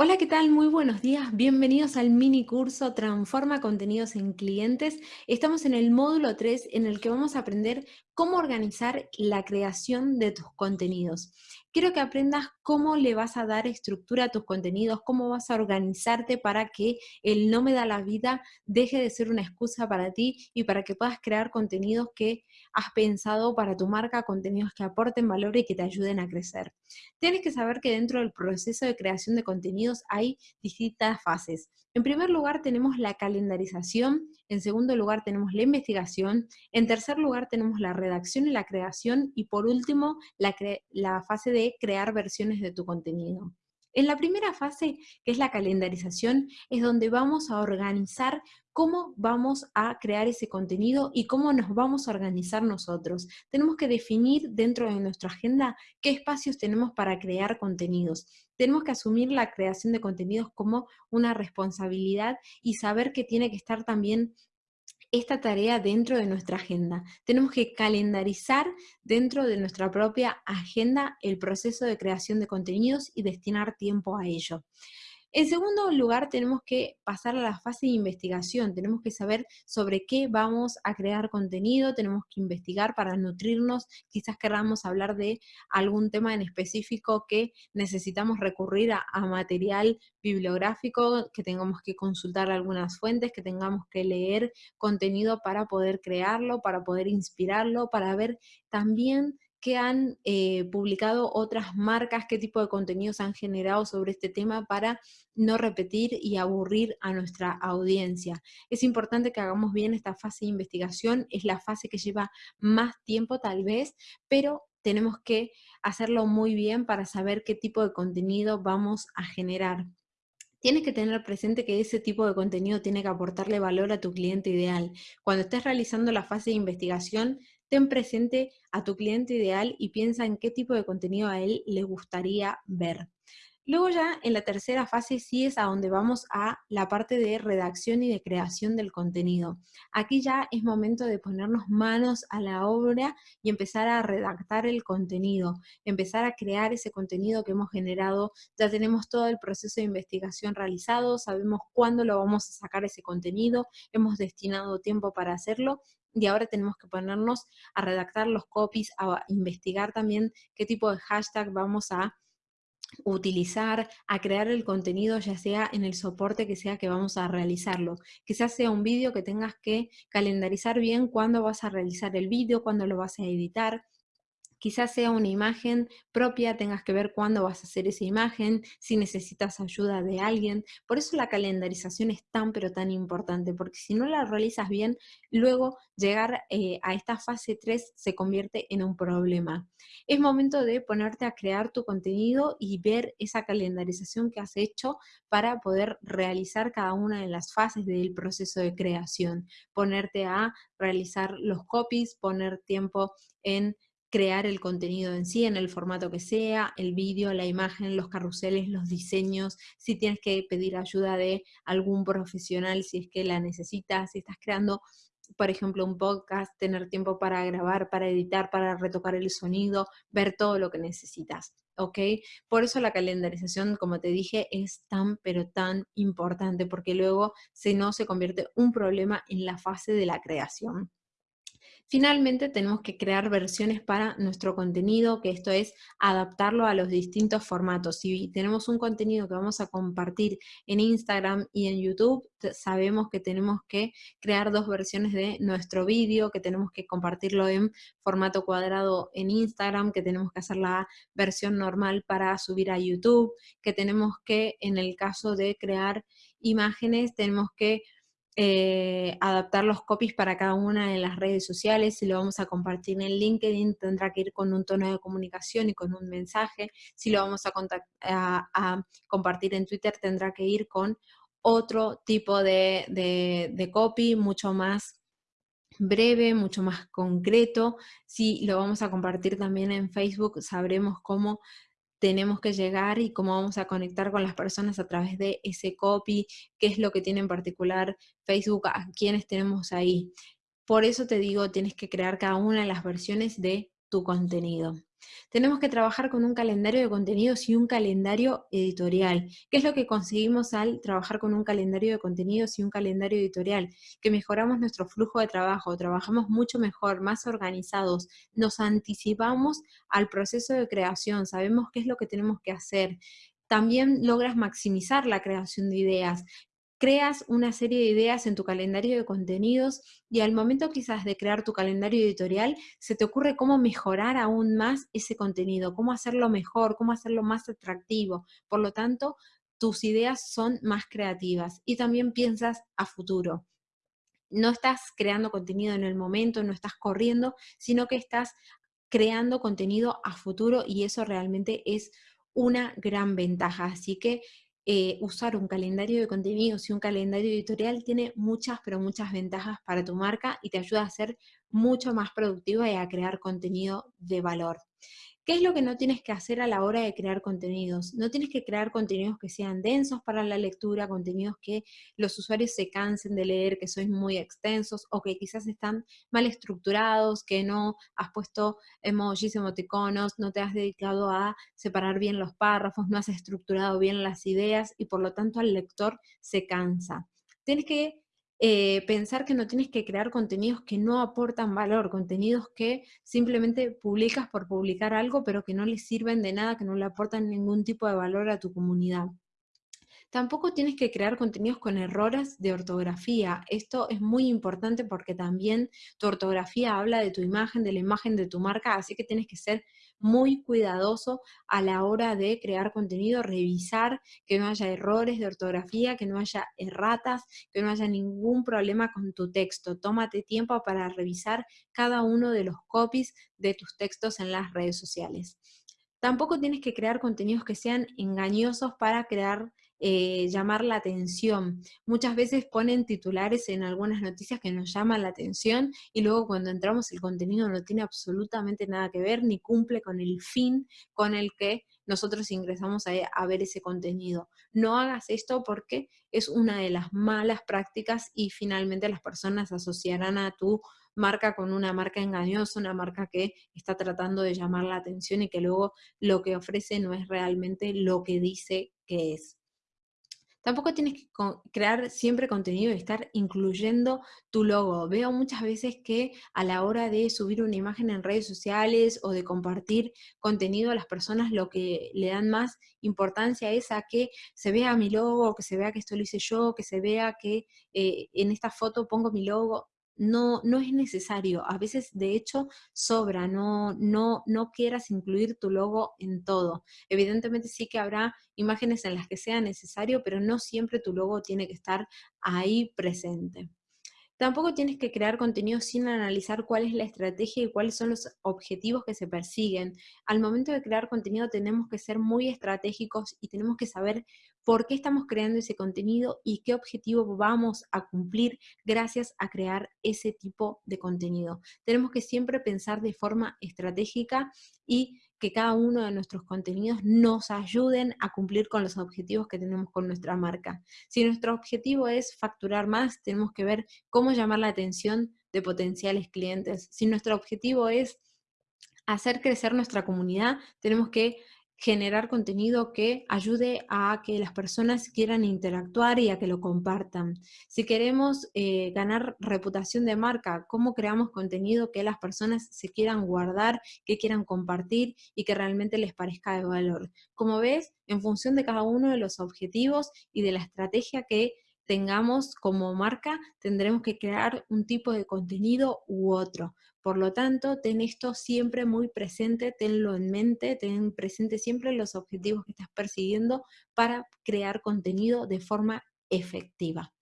Hola, ¿qué tal? Muy buenos días. Bienvenidos al mini curso Transforma contenidos en clientes. Estamos en el módulo 3 en el que vamos a aprender cómo organizar la creación de tus contenidos. Quiero que aprendas cómo le vas a dar estructura a tus contenidos, cómo vas a organizarte para que el no me da la vida deje de ser una excusa para ti y para que puedas crear contenidos que has pensado para tu marca, contenidos que aporten valor y que te ayuden a crecer. Tienes que saber que dentro del proceso de creación de contenidos hay distintas fases. En primer lugar tenemos la calendarización, en segundo lugar tenemos la investigación, en tercer lugar tenemos la redacción y la creación y por último la, fase de crear versiones de tu contenido. En la primera fase, que es la calendarización, es donde vamos a organizar cómo vamos a crear ese contenido y cómo nos vamos a organizar nosotros. Tenemos que definir dentro de nuestra agenda qué espacios tenemos para crear contenidos. Tenemos que asumir la creación de contenidos como una responsabilidad y saber que tiene que estar también esta tarea dentro de nuestra agenda. Tenemos que calendarizar dentro de nuestra propia agenda el proceso de creación de contenidos y destinar tiempo a ello. En segundo lugar, tenemos que pasar a la fase de investigación. Tenemos que saber sobre qué vamos a crear contenido, tenemos que investigar para nutrirnos. Quizás queramos hablar de algún tema en específico que necesitamos recurrir a, a material bibliográfico, que tengamos que consultar algunas fuentes, que tengamos que leer contenido para poder crearlo, para poder inspirarlo, para ver también han eh, publicado otras marcas, qué tipo de contenidos han generado sobre este tema para no repetir y aburrir a nuestra audiencia. Es importante que hagamos bien esta fase de investigación, es la fase que lleva más tiempo tal vez, pero tenemos que hacerlo muy bien para saber qué tipo de contenido vamos a generar. Tienes que tener presente que ese tipo de contenido tiene que aportarle valor a tu cliente ideal. Cuando estés realizando la fase de investigación, ten presente a tu cliente ideal y piensa en qué tipo de contenido a él le gustaría ver. Luego ya en la tercera fase sí es a donde vamos a la parte de redacción y de creación del contenido. Aquí ya es momento de ponernos manos a la obra y empezar a redactar el contenido, empezar a crear ese contenido que hemos generado. Ya tenemos todo el proceso de investigación realizado, sabemos cuándo lo vamos a sacar ese contenido, hemos destinado tiempo para hacerlo y ahora tenemos que ponernos a redactar los copies, a investigar también qué tipo de hashtag vamos a utilizar, a crear el contenido, ya sea en el soporte que sea que vamos a realizarlo. Quizás sea un vídeo que tengas que calendarizar bien cuándo vas a realizar el vídeo, cuándo lo vas a editar, Quizás sea una imagen propia, tengas que ver cuándo vas a hacer esa imagen, si necesitas ayuda de alguien. Por eso la calendarización es tan pero tan importante, porque si no la realizas bien, luego llegar eh, a esta fase 3 se convierte en un problema. Es momento de ponerte a crear tu contenido y ver esa calendarización que has hecho para poder realizar cada una de las fases del proceso de creación. Ponerte a realizar los copies, poner tiempo en crear el contenido en sí, en el formato que sea, el vídeo, la imagen, los carruseles, los diseños, si tienes que pedir ayuda de algún profesional, si es que la necesitas, si estás creando, por ejemplo, un podcast, tener tiempo para grabar, para editar, para retocar el sonido, ver todo lo que necesitas. ¿ok? Por eso la calendarización, como te dije, es tan, pero tan importante, porque luego si no se convierte un problema en la fase de la creación. Finalmente tenemos que crear versiones para nuestro contenido, que esto es adaptarlo a los distintos formatos. Si tenemos un contenido que vamos a compartir en Instagram y en YouTube, sabemos que tenemos que crear dos versiones de nuestro vídeo, que tenemos que compartirlo en formato cuadrado en Instagram, que tenemos que hacer la versión normal para subir a YouTube, que tenemos que, en el caso de crear imágenes, tenemos que eh, adaptar los copies para cada una de las redes sociales, si lo vamos a compartir en LinkedIn tendrá que ir con un tono de comunicación y con un mensaje, si lo vamos a, compartir en Twitter tendrá que ir con otro tipo de, de copy mucho más breve, mucho más concreto. Si lo vamos a compartir también en Facebook, sabremos cómo tenemos que llegar y cómo vamos a conectar con las personas a través de ese copy, qué es lo que tiene en particular Facebook, a quiénes tenemos ahí. Por eso te digo, tienes que crear cada una de las versiones de tu contenido. Tenemos que trabajar con un calendario de contenidos y un calendario editorial. ¿Qué es lo que conseguimos al trabajar con un calendario de contenidos y un calendario editorial? Que mejoramos nuestro flujo de trabajo, trabajamos mucho mejor, más organizados, nos anticipamos al proceso de creación, sabemos qué es lo que tenemos que hacer, también logras maximizar la creación de ideas creas una serie de ideas en tu calendario de contenidos y al momento quizás de crear tu calendario editorial, se te ocurre cómo mejorar aún más ese contenido, cómo hacerlo mejor, cómo hacerlo más atractivo. Por lo tanto, tus ideas son más creativas y también piensas a futuro. No estás creando contenido en el momento, no estás corriendo, sino que estás creando contenido a futuro y eso realmente es una gran ventaja. Así que eh, usar un calendario de contenidos y un calendario editorial tiene muchas, pero muchas ventajas para tu marca y te ayuda a ser mucho más productiva y a crear contenido de valor. ¿Qué es lo que no tienes que hacer a la hora de crear contenidos? No tienes que crear contenidos que sean densos para la lectura, contenidos que los usuarios se cansen de leer, que son muy extensos o que quizás están mal estructurados, que no has puesto emojis, emoticonos, no te has dedicado a separar bien los párrafos, no has estructurado bien las ideas y por lo tanto el lector se cansa. Tienes que eh, pensar que no tienes que crear contenidos que no aportan valor, contenidos que simplemente publicas por publicar algo, pero que no les sirven de nada, que no le aportan ningún tipo de valor a tu comunidad. Tampoco tienes que crear contenidos con errores de ortografía. Esto es muy importante porque también tu ortografía habla de tu imagen, de la imagen de tu marca, así que tienes que ser muy cuidadoso a la hora de crear contenido, revisar que no haya errores de ortografía, que no haya erratas, que no haya ningún problema con tu texto. Tómate tiempo para revisar cada uno de los copies de tus textos en las redes sociales. Tampoco tienes que crear contenidos que sean engañosos para crear eh, llamar la atención. Muchas veces ponen titulares en algunas noticias que nos llaman la atención y luego cuando entramos el contenido no tiene absolutamente nada que ver ni cumple con el fin con el que nosotros ingresamos a, ver ese contenido. No hagas esto porque es una de las malas prácticas y finalmente las personas asociarán a tu marca con una marca engañosa, una marca que está tratando de llamar la atención y que luego lo que ofrece no es realmente lo que dice que es. Tampoco tienes que crear siempre contenido y estar incluyendo tu logo. Veo muchas veces que a la hora de subir una imagen en redes sociales o de compartir contenido a las personas, lo que le dan más importancia es a que se vea mi logo, que se vea que esto lo hice yo, que se vea que eh, en esta foto pongo mi logo no, no es necesario. A veces, de hecho, sobra. No, no, no quieras incluir tu logo en todo. Evidentemente sí que habrá imágenes en las que sea necesario, pero no siempre tu logo tiene que estar ahí presente. Tampoco tienes que crear contenido sin analizar cuál es la estrategia y cuáles son los objetivos que se persiguen. Al momento de crear contenido tenemos que ser muy estratégicos y tenemos que saber por qué estamos creando ese contenido y qué objetivo vamos a cumplir gracias a crear ese tipo de contenido. Tenemos que siempre pensar de forma estratégica y que cada uno de nuestros contenidos nos ayuden a cumplir con los objetivos que tenemos con nuestra marca. Si nuestro objetivo es facturar más, tenemos que ver cómo llamar la atención de potenciales clientes. Si nuestro objetivo es hacer crecer nuestra comunidad, tenemos que generar contenido que ayude a que las personas quieran interactuar y a que lo compartan. Si queremos eh, ganar reputación de marca, ¿cómo creamos contenido que las personas se quieran guardar, que quieran compartir y que realmente les parezca de valor? Como ves, en función de cada uno de los objetivos y de la estrategia que tengamos como marca, tendremos que crear un tipo de contenido u otro. Por lo tanto, ten esto siempre muy presente, tenlo en mente, ten presente siempre los objetivos que estás persiguiendo para crear contenido de forma efectiva.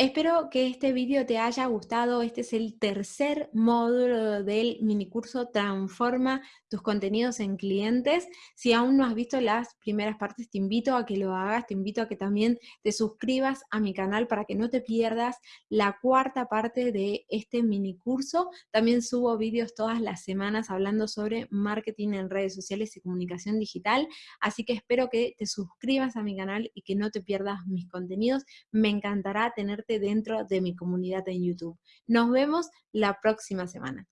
Espero que este vídeo te haya gustado. Este es el tercer módulo del minicurso Transforma tus contenidos en clientes. Si aún no has visto las primeras partes, te invito a que lo hagas. Te invito a que también te suscribas a mi canal para que no te pierdas la cuarta parte de este minicurso. También subo vídeos todas las semanas hablando sobre marketing en redes sociales y comunicación digital. Así que espero que te suscribas a mi canal y que no te pierdas mis contenidos. Me encantará tenerte dentro de mi comunidad en YouTube. Nos vemos la próxima semana.